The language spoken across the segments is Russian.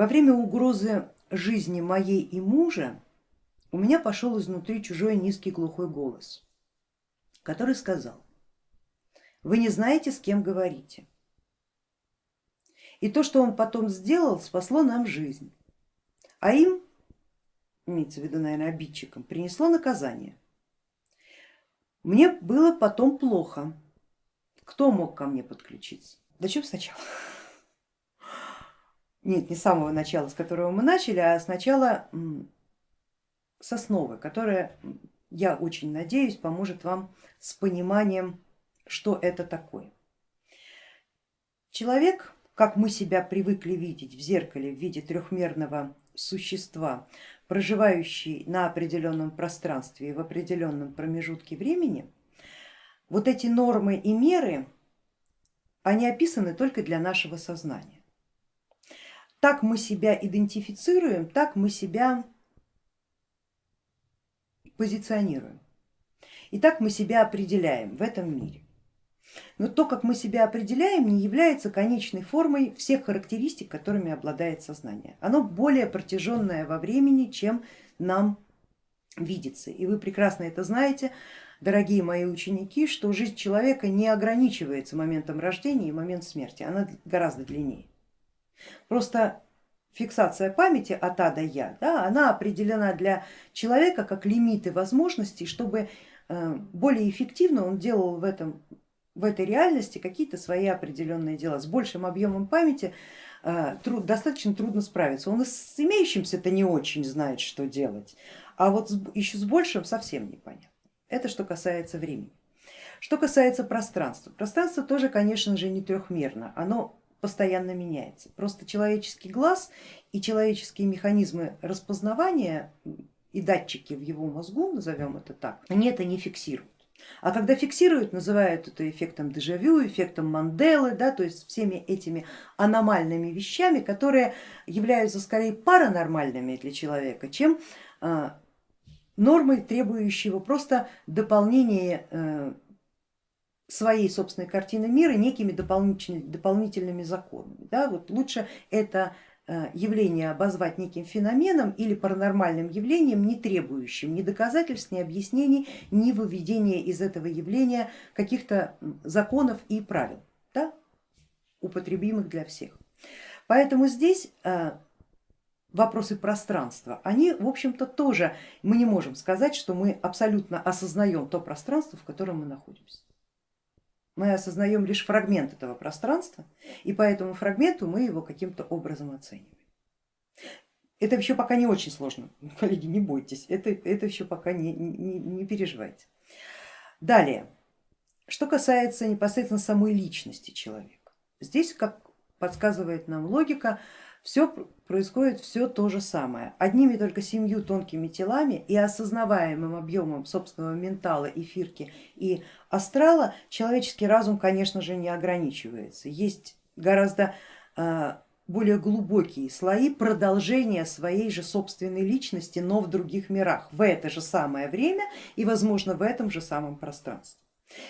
Во время угрозы жизни моей и мужа у меня пошел изнутри чужой низкий глухой голос, который сказал, вы не знаете, с кем говорите. И то, что он потом сделал, спасло нам жизнь, а им, имеется в виду, наверное, обидчикам, принесло наказание. Мне было потом плохо. Кто мог ко мне подключиться? Да чем сначала? Нет, не с самого начала, с которого мы начали, а сначала с основы, которая, я очень надеюсь, поможет вам с пониманием, что это такое. Человек, как мы себя привыкли видеть в зеркале в виде трехмерного существа, проживающий на определенном пространстве и в определенном промежутке времени, вот эти нормы и меры, они описаны только для нашего сознания. Так мы себя идентифицируем, так мы себя позиционируем. И так мы себя определяем в этом мире. Но то, как мы себя определяем, не является конечной формой всех характеристик, которыми обладает сознание. Оно более протяженное во времени, чем нам видится. И вы прекрасно это знаете, дорогие мои ученики, что жизнь человека не ограничивается моментом рождения и моментом смерти, она гораздо длиннее. Просто фиксация памяти от А до Я, да, она определена для человека как лимиты возможностей, чтобы э, более эффективно он делал в, этом, в этой реальности какие-то свои определенные дела. С большим объемом памяти э, труд, достаточно трудно справиться. Он с имеющимся-то не очень знает, что делать, а вот еще с большим совсем непонятно. Это что касается времени. Что касается пространства. Пространство тоже, конечно же, не трехмерно. Оно постоянно меняется. Просто человеческий глаз и человеческие механизмы распознавания и датчики в его мозгу, назовем это так, они это не фиксируют. А когда фиксируют, называют это эффектом дежавю, эффектом Манделы, да, то есть всеми этими аномальными вещами, которые являются скорее паранормальными для человека, чем а, нормой, требующего просто дополнения э, своей собственной картины мира некими дополнительными, дополнительными законами. Да? Вот лучше это э, явление обозвать неким феноменом или паранормальным явлением, не требующим ни доказательств, ни объяснений, ни выведения из этого явления каких-то законов и правил, да? употребимых для всех. Поэтому здесь э, вопросы пространства, они в общем-то тоже, мы не можем сказать, что мы абсолютно осознаем то пространство, в котором мы находимся мы осознаем лишь фрагмент этого пространства, и по этому фрагменту мы его каким-то образом оцениваем. Это еще пока не очень сложно, коллеги, не бойтесь, это, это еще пока не, не, не переживайте. Далее, что касается непосредственно самой личности человека. Здесь, как подсказывает нам логика, все происходит все то же самое, одними только семью тонкими телами и осознаваемым объемом собственного ментала, эфирки и астрала человеческий разум, конечно же, не ограничивается. Есть гораздо а, более глубокие слои продолжения своей же собственной личности, но в других мирах, в это же самое время и, возможно, в этом же самом пространстве.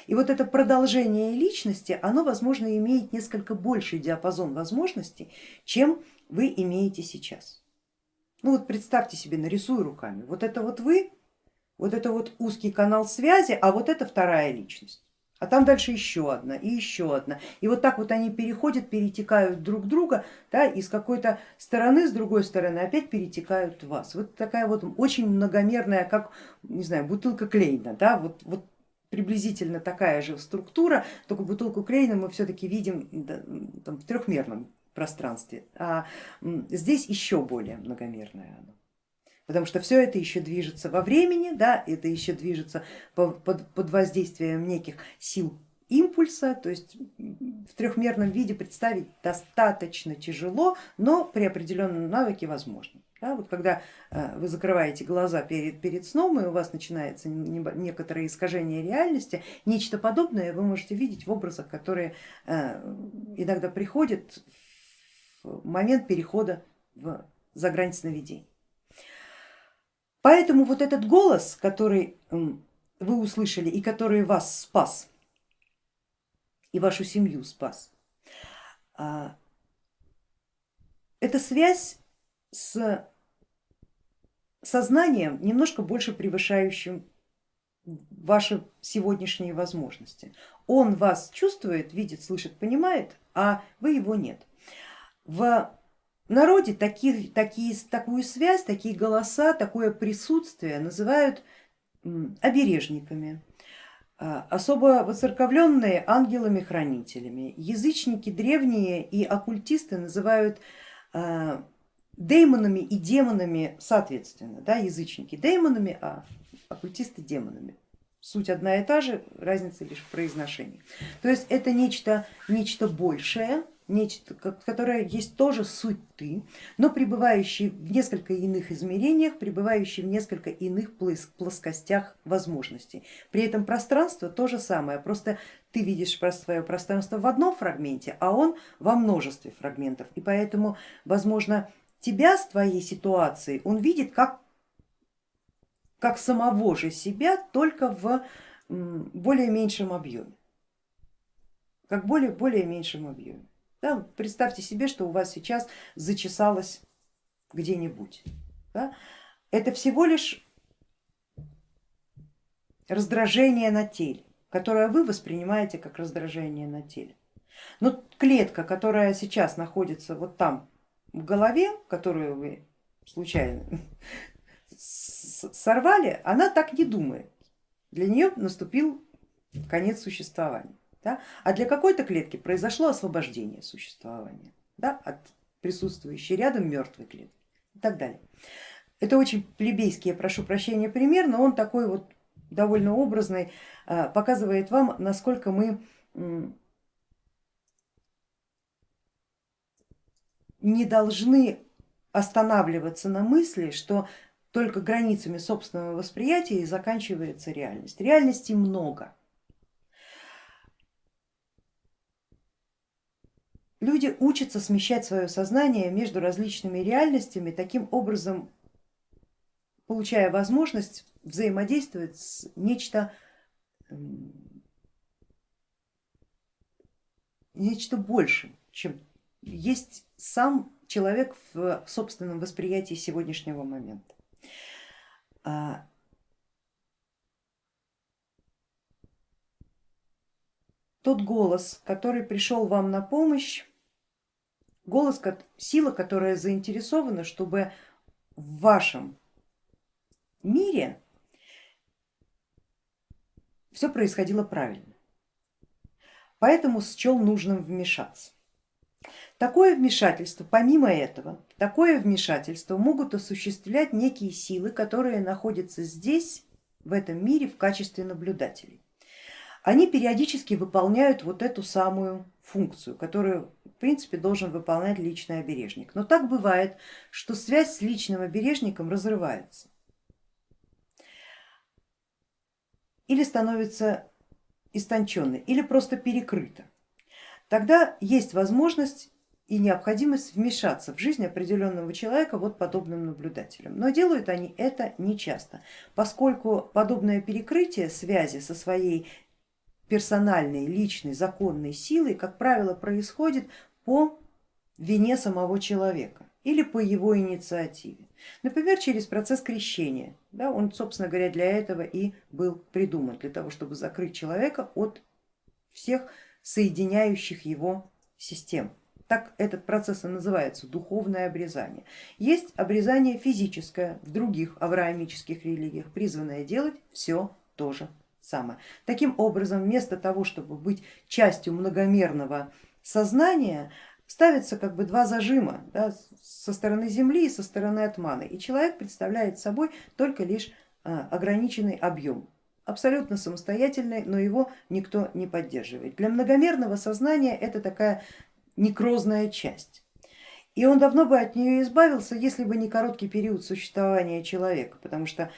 И вот это продолжение личности, оно, возможно, имеет несколько больший диапазон возможностей, чем вы имеете сейчас. Ну вот представьте себе, нарисую руками, вот это вот вы, вот это вот узкий канал связи, а вот это вторая личность. А там дальше еще одна и еще одна. И вот так вот они переходят, перетекают друг друга, да, и с какой-то стороны, с другой стороны опять перетекают вас. Вот такая вот очень многомерная, как, не знаю, бутылка Клейна, да, вот, вот приблизительно такая же структура, только бутылку Клейна мы все-таки видим там, в трехмерном пространстве, а здесь еще более многомерное оно. Потому что все это еще движется во времени, да, это еще движется под, под воздействием неких сил импульса, то есть в трехмерном виде представить достаточно тяжело, но при определенном навыке возможно. Да, вот когда э, вы закрываете глаза перед, перед сном и у вас начинается некоторое искажение реальности, нечто подобное вы можете видеть в образах, которые э, иногда приходят в момент перехода в, за грань сновидений. Поэтому вот этот голос, который вы услышали и который вас спас, и вашу семью спас, а, это связь с сознанием, немножко больше превышающим ваши сегодняшние возможности. Он вас чувствует, видит, слышит, понимает, а вы его нет. В народе такие, такие, такую связь, такие голоса, такое присутствие называют обережниками, а, особо воцерковленные ангелами-хранителями. Язычники древние и оккультисты называют а, деймонами и демонами соответственно, да, язычники деймонами, а оккультисты демонами. Суть одна и та же, разница лишь в произношении. То есть это нечто, нечто большее, нечто, которое есть тоже суть ты, но пребывающий в несколько иных измерениях, пребывающий в несколько иных плоскостях возможностей. При этом пространство то же самое, просто ты видишь свое пространство в одном фрагменте, а он во множестве фрагментов. И поэтому, возможно, тебя с твоей ситуацией он видит как, как самого же себя, только в более меньшем объеме. Как более, более меньшем объеме. Да, представьте себе, что у вас сейчас зачесалось где-нибудь. Да? Это всего лишь раздражение на теле, которое вы воспринимаете как раздражение на теле. Но клетка, которая сейчас находится вот там в голове, которую вы случайно сорвали, она так не думает. Для нее наступил конец существования. Да? А для какой-то клетки произошло освобождение существования да, от присутствующей рядом мертвой клетки и так далее. Это очень плебейский, я прошу прощения, пример, но он такой вот довольно образный, а, показывает вам, насколько мы не должны останавливаться на мысли, что только границами собственного восприятия и заканчивается реальность. Реальности много. Люди учатся смещать свое сознание между различными реальностями, таким образом получая возможность взаимодействовать с нечто, нечто большим, чем есть сам человек в собственном восприятии сегодняшнего момента. А, тот голос, который пришел вам на помощь, голос, сила, которая заинтересована, чтобы в вашем мире все происходило правильно. Поэтому счел нужным вмешаться. Такое вмешательство, помимо этого, такое вмешательство могут осуществлять некие силы, которые находятся здесь, в этом мире, в качестве наблюдателей. Они периодически выполняют вот эту самую функцию, которую в принципе должен выполнять личный обережник. Но так бывает, что связь с личным обережником разрывается или становится истонченной, или просто перекрыта. Тогда есть возможность и необходимость вмешаться в жизнь определенного человека вот подобным наблюдателем. Но делают они это не часто, поскольку подобное перекрытие связи со своей персональной, личной, законной силой, как правило, происходит по вине самого человека или по его инициативе. Например, через процесс крещения. Да, он, собственно говоря, для этого и был придуман, для того, чтобы закрыть человека от всех соединяющих его систем. Так этот процесс и называется духовное обрезание. Есть обрезание физическое в других авраамических религиях, призванное делать все то же самое. Таким образом, вместо того, чтобы быть частью многомерного сознания, ставится как бы два зажима да, со стороны Земли и со стороны Атманы, и человек представляет собой только лишь а, ограниченный объем, абсолютно самостоятельный, но его никто не поддерживает. Для многомерного сознания это такая некрозная часть. И он давно бы от нее избавился, если бы не короткий период существования человека, потому что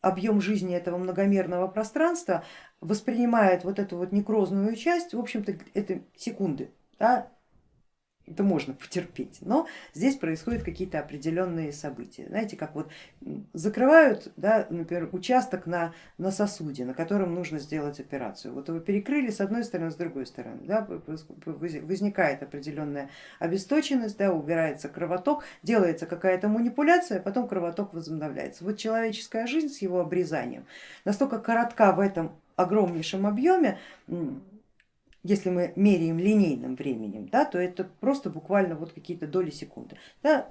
объем жизни этого многомерного пространства воспринимает вот эту вот некрозную часть, в общем-то это секунды, да, это можно потерпеть, но здесь происходят какие-то определенные события. Знаете, как вот закрывают, да, например, участок на, на сосуде, на котором нужно сделать операцию. Вот его перекрыли с одной стороны, с другой стороны, да, возникает определенная обесточенность, да, убирается кровоток, делается какая-то манипуляция, а потом кровоток возобновляется. Вот человеческая жизнь с его обрезанием настолько коротка в этом огромнейшем объеме, если мы меряем линейным временем, да, то это просто буквально вот какие-то доли секунды. Да,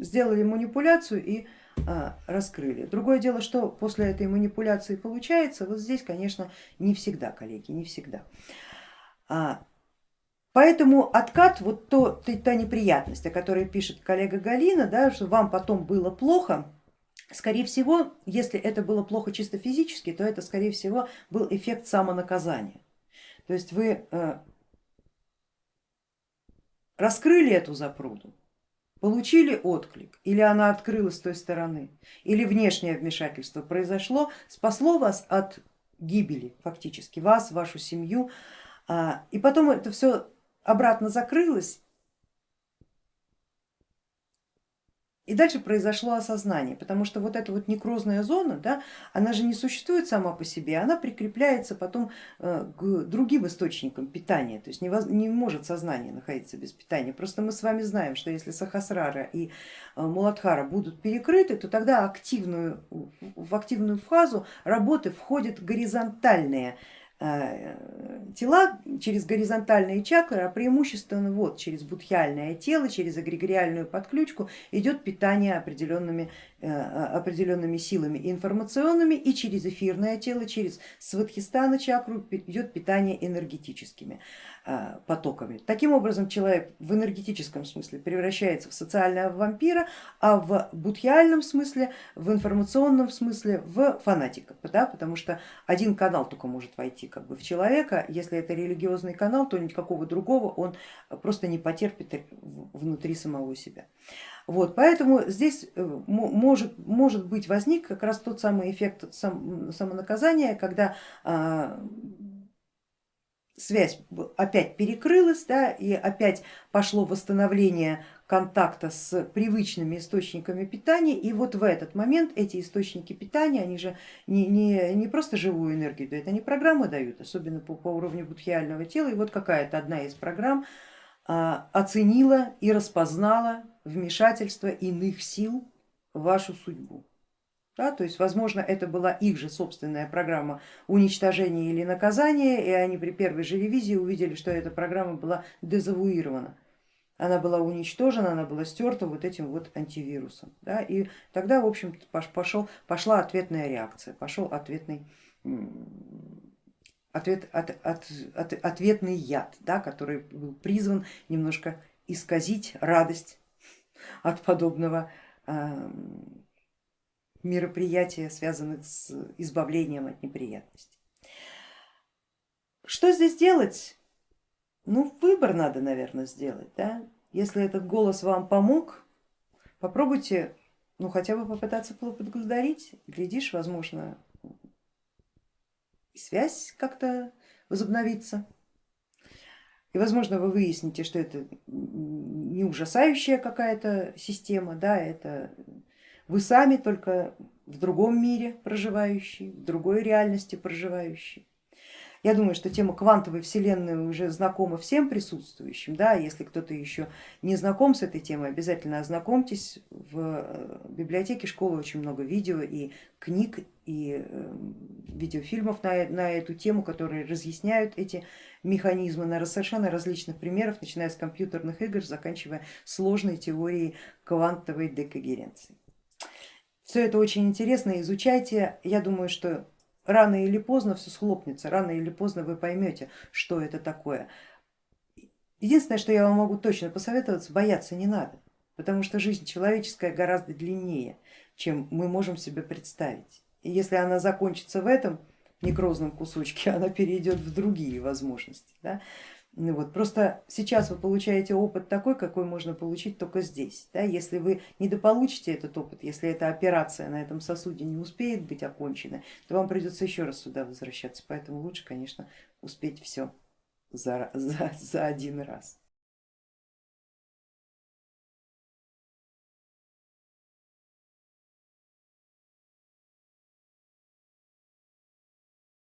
сделали манипуляцию и а, раскрыли. Другое дело, что после этой манипуляции получается, вот здесь, конечно, не всегда, коллеги, не всегда. А, поэтому откат, вот то, та неприятность, о которой пишет коллега Галина, да, что вам потом было плохо, Скорее всего, если это было плохо чисто физически, то это скорее всего был эффект самонаказания. То есть вы э, раскрыли эту запруду, получили отклик, или она открылась с той стороны, или внешнее вмешательство произошло, спасло вас от гибели фактически, вас, вашу семью, а, и потом это все обратно закрылось И дальше произошло осознание, потому что вот эта вот некрозная зона, да, она же не существует сама по себе, она прикрепляется потом э, к другим источникам питания, то есть не может сознание находиться без питания. Просто мы с вами знаем, что если Сахасрара и э, Муладхара будут перекрыты, то тогда активную, в активную фазу работы входят горизонтальные тела через горизонтальные чакры, а преимущественно вот через будхиальное тело, через эгрегориальную подключку идет питание определенными, э, определенными силами информационными и через эфирное тело, через свадхистана чакру идет питание энергетическими. Э, потоками. Таким образом человек в энергетическом смысле превращается в социального вампира, а в будхиальном смысле, в информационном смысле в фанатика, да, потому что один канал только может войти как бы в человека, если это религиозный канал, то никакого другого он просто не потерпит внутри самого себя. Вот, поэтому здесь э, может, может быть возник как раз тот самый эффект самонаказания, когда а, связь опять перекрылась да, и опять пошло восстановление контакта с привычными источниками питания. И вот в этот момент эти источники питания, они же не, не, не просто живую энергию дают, они программы дают, особенно по, по уровню будхиального тела. И вот какая-то одна из программ а, оценила и распознала вмешательство иных сил в вашу судьбу. Да, то есть, возможно, это была их же собственная программа уничтожения или наказания, и они при первой же ревизии увидели, что эта программа была дезавуирована. Она была уничтожена, она была стерта вот этим вот антивирусом. Да, и тогда, в общем, пошел, пошла ответная реакция, пошел ответный, ответ, от, от, от, ответный яд, да, который был призван немножко исказить радость от подобного мероприятия, связанных с избавлением от неприятностей. Что здесь делать? Ну, выбор надо, наверное, сделать. Да? Если этот голос вам помог, попробуйте ну, хотя бы попытаться поблагодарить. Глядишь, возможно, связь как-то возобновится. И возможно вы выясните, что это не ужасающая какая-то система, да, это вы сами только в другом мире проживающий, в другой реальности проживающий. Я думаю, что тема квантовой вселенной уже знакома всем присутствующим. Да? Если кто-то еще не знаком с этой темой, обязательно ознакомьтесь. В э, библиотеке школы очень много видео и книг, и э, видеофильмов на, на эту тему, которые разъясняют эти механизмы на совершенно различных примерах, начиная с компьютерных игр, заканчивая сложной теорией квантовой декогеренции. Все это очень интересно, изучайте. Я думаю, что рано или поздно все схлопнется, рано или поздно вы поймете, что это такое. Единственное, что я вам могу точно посоветовать, бояться не надо, потому что жизнь человеческая гораздо длиннее, чем мы можем себе представить. И если она закончится в этом некрозном кусочке, она перейдет в другие возможности. Да? Ну вот, просто сейчас вы получаете опыт такой, какой можно получить только здесь. Да? Если вы недополучите этот опыт, если эта операция на этом сосуде не успеет быть окончена, то вам придется еще раз сюда возвращаться. Поэтому лучше, конечно, успеть все за, за, за один раз.